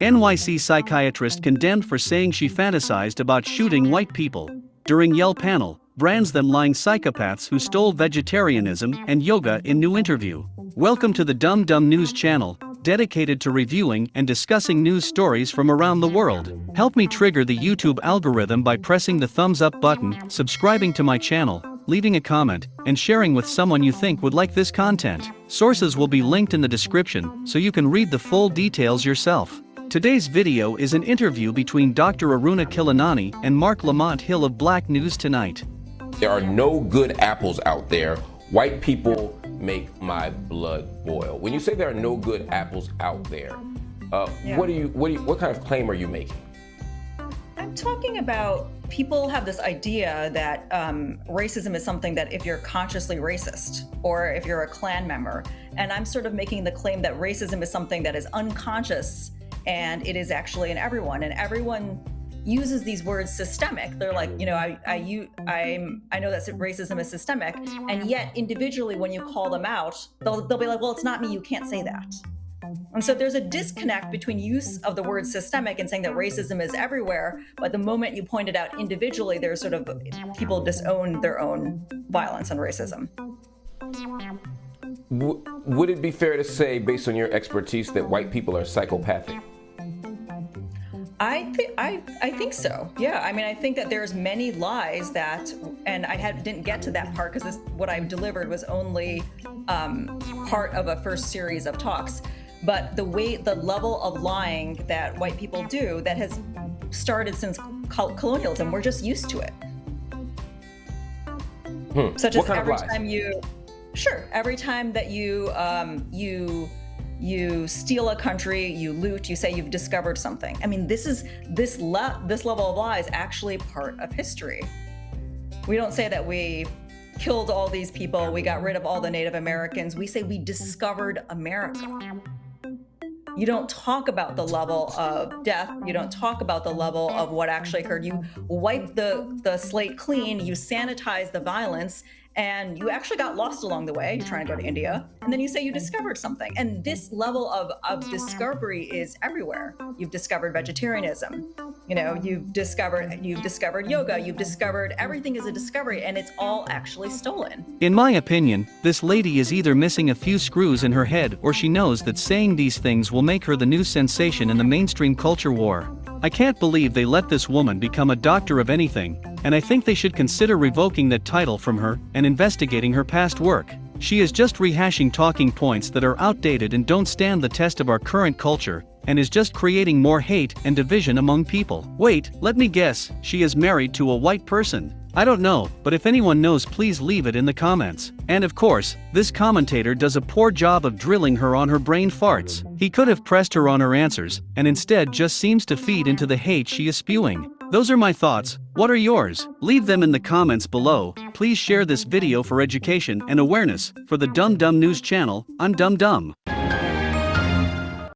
NYC psychiatrist condemned for saying she fantasized about shooting white people. During Yale panel, brands them lying psychopaths who stole vegetarianism and yoga in new interview. Welcome to the Dumb Dumb News channel, dedicated to reviewing and discussing news stories from around the world. Help me trigger the YouTube algorithm by pressing the thumbs up button, subscribing to my channel, leaving a comment, and sharing with someone you think would like this content. Sources will be linked in the description so you can read the full details yourself. Today's video is an interview between Dr. Aruna Khilanani and Marc Lamont Hill of Black News Tonight. There are no good apples out there. White people make my blood boil. When you say there are no good apples out there, uh, Yeah. what do you what do you, what kind of claim are you making? I'm talking about people have this idea that um, racism is something that if you're consciously racist or if you're a Klan member, and I'm sort of making the claim that racism is something that is unconscious and it is actually in everyone, and everyone uses these words systemic. They're like, you know, I, I, you, I'm, I know that racism is systemic, and yet individually, when you call them out, they'll, they'll be like, well, it's not me. You can't say that. And so there's a disconnect between use of the word systemic and saying that racism is everywhere, but the moment you point it out individually, there's sort of people disown their own violence and racism. W- would it be fair to say, based on your expertise, that white people are psychopathic? I think I I think so. Yeah, I mean, I think that there's many lies that, and I had didn't get to that part because what I delivered was only um, part of a first series of talks. But the way, the level of lying that white people do that has started since colonialism, we're just used to it. Hmm. Such what as kind every of lies? time you, sure, every time that you um, you you steal a country, you loot, you say you've discovered something. I mean, this is this le- this level of lie is actually part of history. We don't say that we killed all these people, we got rid of all the Native Americans. We say we discovered America. You don't talk about the level of death. You don't talk about the level of what actually occurred. You wipe the, the slate clean, you sanitize the violence, and you actually got lost along the way. You're trying to go to India, and then you say you discovered something. And this level of, of discovery is everywhere. You've discovered vegetarianism. You know, you've discovered you've discovered yoga, you've discovered everything is a discovery, and it's all actually stolen. In my opinion, this lady is either missing a few screws in her head or she knows that saying these things will make her the new sensation in the mainstream culture war. I can't believe they let this woman become a doctor of anything, and I think they should consider revoking that title from her and investigating her past work. She is just rehashing talking points that are outdated and don't stand the test of our current culture, and is just creating more hate and division among people. Wait, let me guess, she is married to a white person. I don't know, but if anyone knows, please leave it in the comments. And of course, this commentator does a poor job of drilling her on her brain farts. He could have pressed her on her answers, and instead just seems to feed into the hate she is spewing. Those are my thoughts. What are yours? Leave them in the comments below. Please share this video for education and awareness. For the Dumb Dumb News channel, I'm Dumb Dumb.